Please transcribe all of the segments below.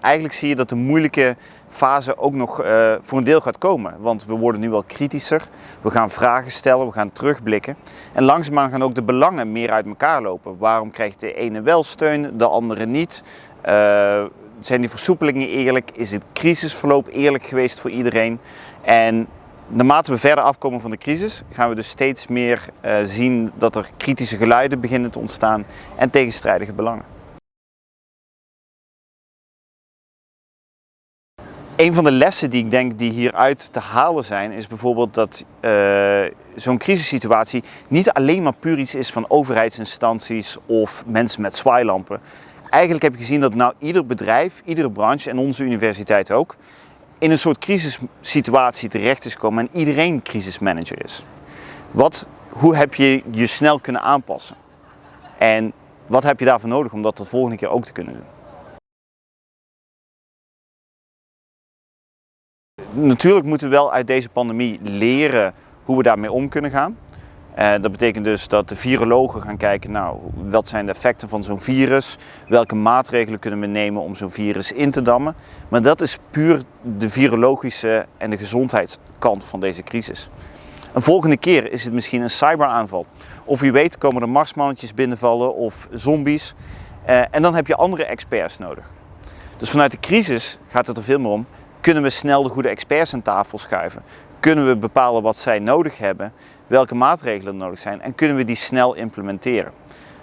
eigenlijk zie je dat de moeilijke fase ook nog uh, voor een deel gaat komen. Want we worden nu wel kritischer, we gaan vragen stellen, we gaan terugblikken. En langzaamaan gaan ook de belangen meer uit elkaar lopen. Waarom krijgt de ene wel steun, de andere niet? Uh, zijn die versoepelingen eerlijk? Is het crisisverloop eerlijk geweest voor iedereen? En naarmate we verder afkomen van de crisis, gaan we dus steeds meer uh, zien dat er kritische geluiden beginnen te ontstaan en tegenstrijdige belangen. Een van de lessen die ik denk die hieruit te halen zijn, is bijvoorbeeld dat uh, zo'n crisissituatie niet alleen maar puur iets is van overheidsinstanties of mensen met zwaailampen. Eigenlijk heb je gezien dat nou ieder bedrijf, iedere branche en onze universiteit ook, in een soort crisissituatie terecht is gekomen en iedereen crisismanager is. Wat, hoe heb je je snel kunnen aanpassen? En wat heb je daarvoor nodig om dat de volgende keer ook te kunnen doen? Natuurlijk moeten we wel uit deze pandemie leren hoe we daarmee om kunnen gaan. Uh, dat betekent dus dat de virologen gaan kijken, nou, wat zijn de effecten van zo'n virus? Welke maatregelen kunnen we nemen om zo'n virus in te dammen? Maar dat is puur de virologische en de gezondheidskant van deze crisis. Een volgende keer is het misschien een cyberaanval. Of wie weet komen er marsmannetjes binnenvallen of zombies. Uh, en dan heb je andere experts nodig. Dus vanuit de crisis gaat het er veel meer om, kunnen we snel de goede experts aan tafel schuiven? Kunnen we bepalen wat zij nodig hebben, welke maatregelen nodig zijn en kunnen we die snel implementeren?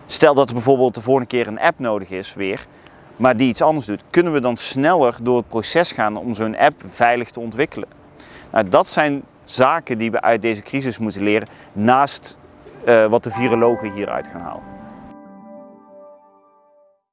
Stel dat er bijvoorbeeld de volgende keer een app nodig is weer, maar die iets anders doet, kunnen we dan sneller door het proces gaan om zo'n app veilig te ontwikkelen? Nou, dat zijn zaken die we uit deze crisis moeten leren, naast uh, wat de virologen hieruit gaan halen.